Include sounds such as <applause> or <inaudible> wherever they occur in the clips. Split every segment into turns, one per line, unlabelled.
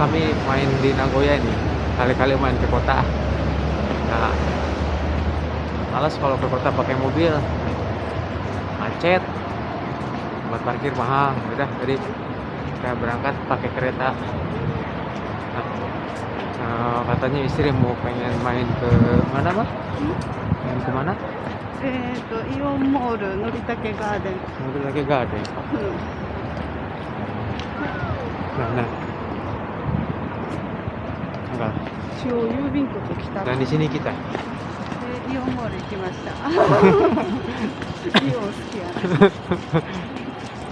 kami main di Nagoya ini kali-kali main ke kota nah malas kalau ke kota pakai mobil macet buat parkir mahal udah jadi kita berangkat pakai kereta nah, eh, katanya istri mau pengen main ke mana mah main ke mana
えっ、とイオンモールのりたけガーデン、
mobil lagi gak ada ya?
うん、
nah nah enggak
中央郵便局来た
dan di sini kita
でイオンモール行きましたイオン好きやな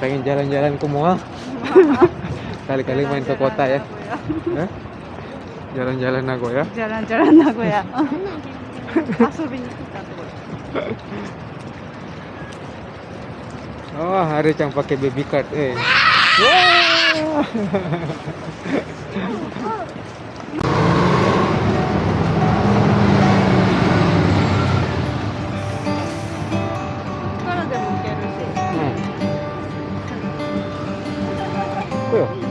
pengen jalan-jalan ke mall kali-kali main ke kota ya Hah? jalan-jalan Nagoya
じゃらんじゃらん名古屋遊びに来たとこ
oh hari yang pakai baby card eh Wah. Tuh. Kita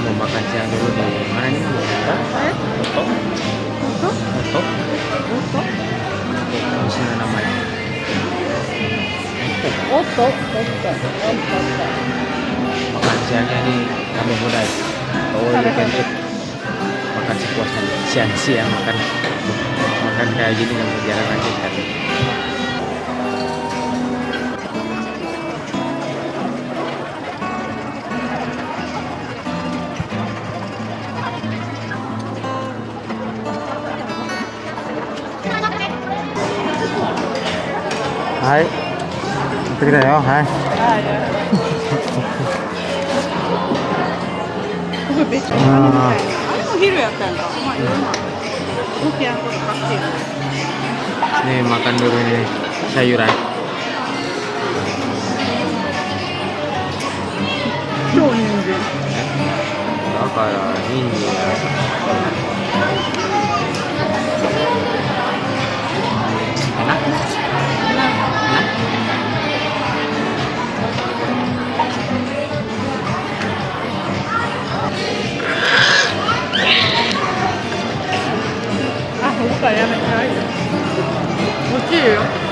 mau makan siang dulu di mana nih?
Eh?
Oto?
Oto?
Oto?
Oto?
Di sini namanya.
Oto?
Makan siangnya ini kami muda. Oh, you can eat. Makan sepuasnya. Siang-siang makan. Makan kayak gini nggak mau jalan lagi kan. Hai. Kita ya, hai.
ここ別にあれみたいなあれも昼やったんかまあ夜も大きなこと買ってる
Nih makan dulu ini sayuran.
超人参
だから人参
맛있 다,
야, 맛있어 요. 멋지요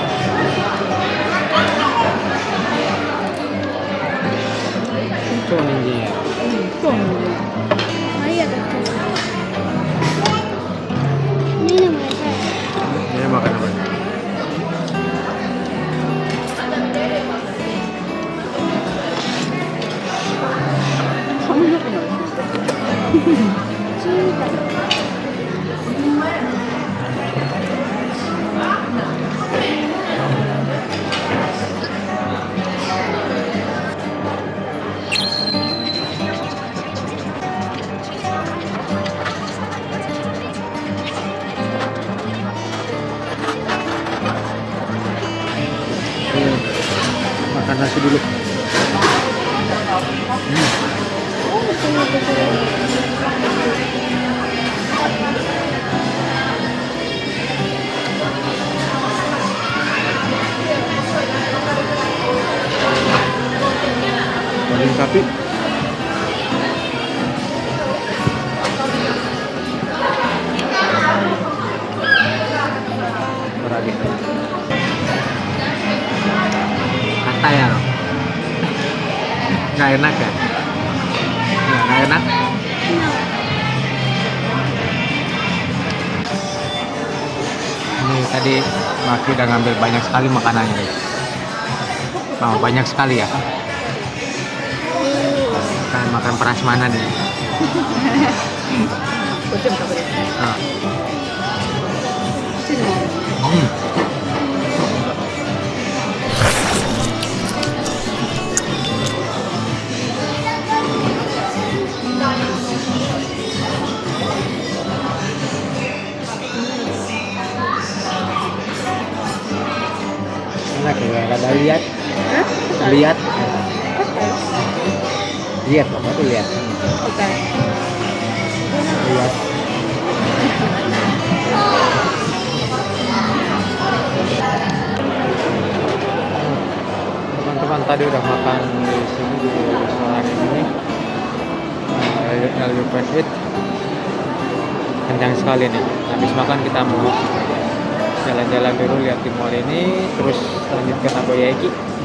sapi. Beragi. Kata ya. Nggak enak ya? Nggak, enak. tadi Maki udah ngambil banyak sekali makanannya nih. Oh, banyak sekali ya makan prasmanan
ya.
Ah. Hmm. Enak ya, ada lihat.
Hah?
Lihat lihat apa tuh lihat, lihat. Teman-teman tadi udah makan di sini di restoran ini. Nah, Fast Eat. Kencang sekali nih. Habis makan kita mau jalan-jalan dulu lihat di mall ini, terus lanjut ke Nagoyaki. Dan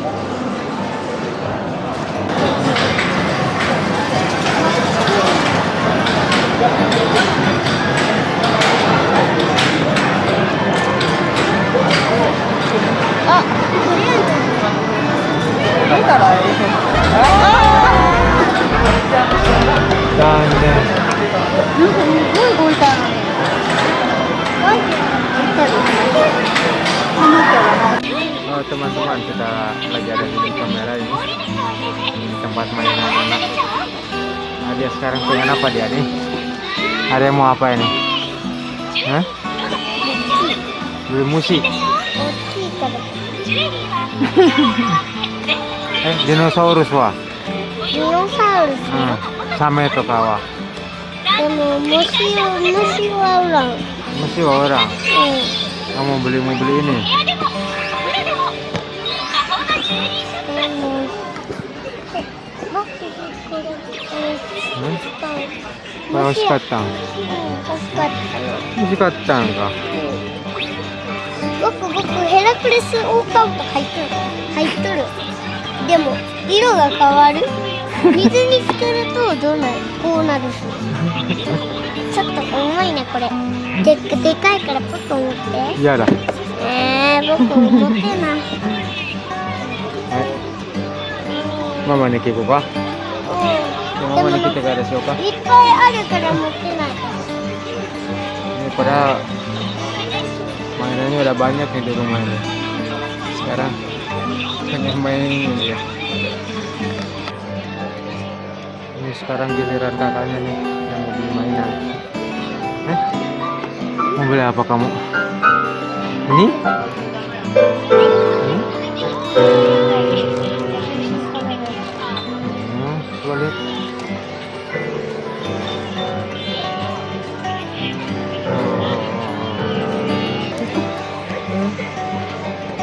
sekarang pengen apa dia nih? Ada yang mau apa ini? Hah? beli musik. <laughs> Eh dinosaurus wah
dinosaurus.
Hmm. sama itu
kawah. Kamu musik, musik orang.
Musik orang? Hmm. Kamu beli mau beli ini?
これえ
Hmm?
使う
Kalau
虫
sekatang.
うん欲しかったの
Masih katang ka?
僕僕ヘラクレスオオカブト入っとる入っとるでも色が変わる <laughs> 水につけるとどうなる？こうなるしちょっと重いねこれででかいからポッと持って
Iya dah.
えー、僕持てない
Eh, Mama ni kiko ka?
う ん
Mama ni
でも
kita ka resyo ka?
いっぱいあるから持てない
Ini padahal mainannya udah banyak nih di rumah ini. Sekarang pengen main ini ya. Ini sekarang giliran kakaknya nih yang mau beli mainan. Eh? Mau beli apa kamu? Ini? Ini?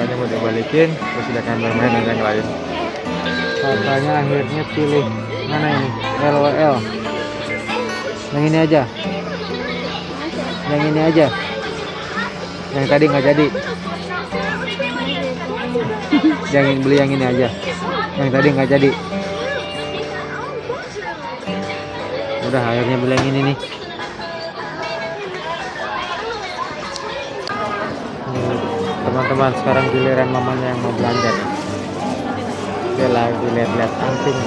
Makanya mau dibalikin, terus dia akan bermain yang lain. Kakaknya akhirnya pilih mana ini? LOL. Yang ini aja. Yang ini aja. Yang tadi nggak jadi. Yang beli yang ini aja. Yang tadi nggak jadi. Udah akhirnya beli yang ini nih. teman-teman sekarang giliran mamanya yang mau belanja dia lagi lihat-lihat anting.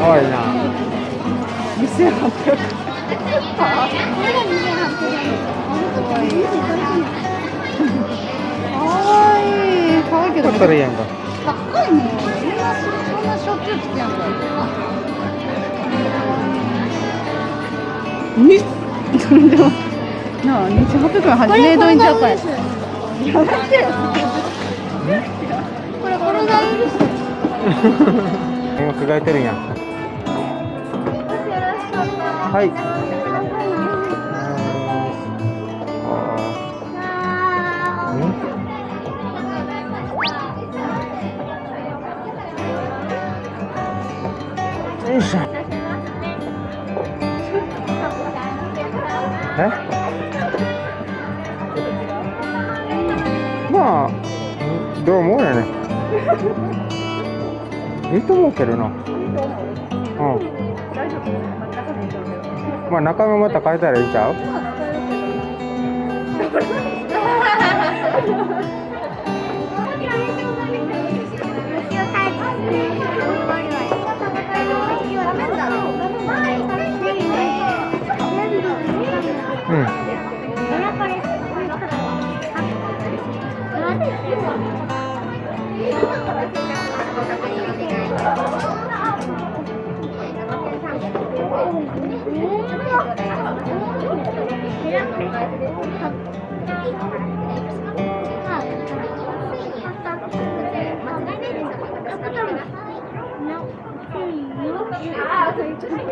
Oh iya.
Bisa Oh,
이거 yang
거. <laughs> そんなしょっちゅう来てんだにでもなあ28分めどゃっや。めて
これコロナウイ
ルス今てるやんはい。Isa. Eh? <laughs> まあ、どう思うやね。いいと思うけどな。うん。まあ中身また変えたらいいんちゃう？<laughs>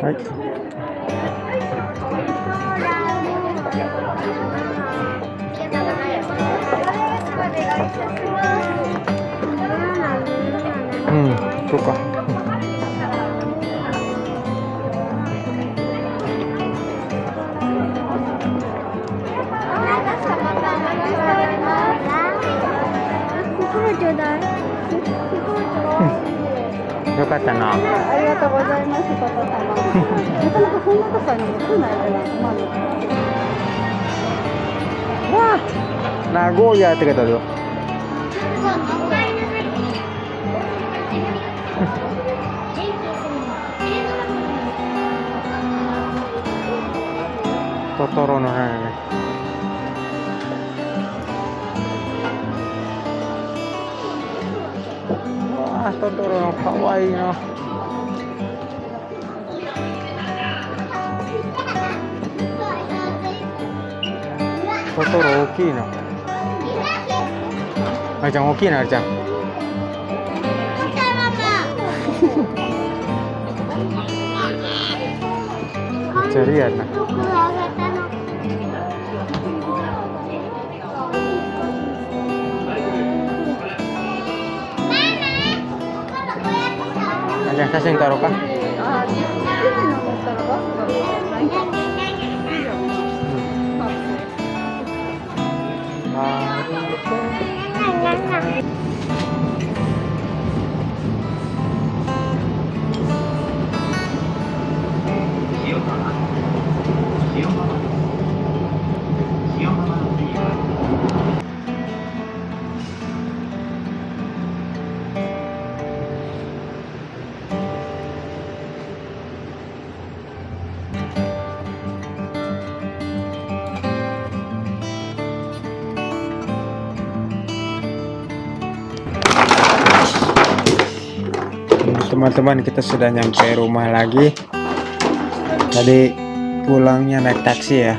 はい。うん、そうか。
ちょうだい。
よかったな。
ありがとうございます、パパ様。な。かなかそんなとこに来ないから、まあ、
わあ、名古屋って書いてあるよ。トトロのね。あ、トトロの可愛いな。トトロ大きいな。あれちゃん大きいな、あれちゃん。じゃ じゃあ写真撮ろうか。あ、 Teman-teman kita sudah nyampe rumah lagi. Tadi pulangnya naik taksi ya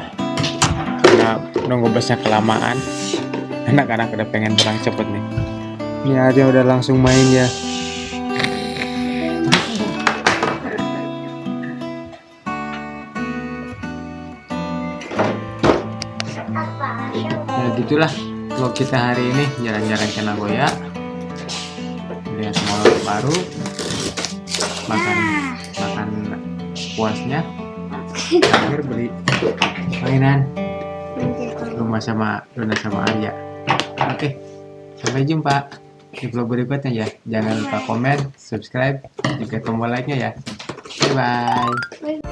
karena nunggu busnya kelamaan. <laughs> Anak-anak udah pengen pulang cepet nih. Ini aja udah langsung main ya. Ya gitulah. Vlog kita hari ini jalan-jalan ke Nagoya lihat mall baru makan makan puasnya. <laughs> Terakhir beli mainan. Rumah sama Luna sama Arya. Oke sampai jumpa di vlog berikutnya ya. Jangan lupa komen subscribe juga tombol like nya ya. Bye bye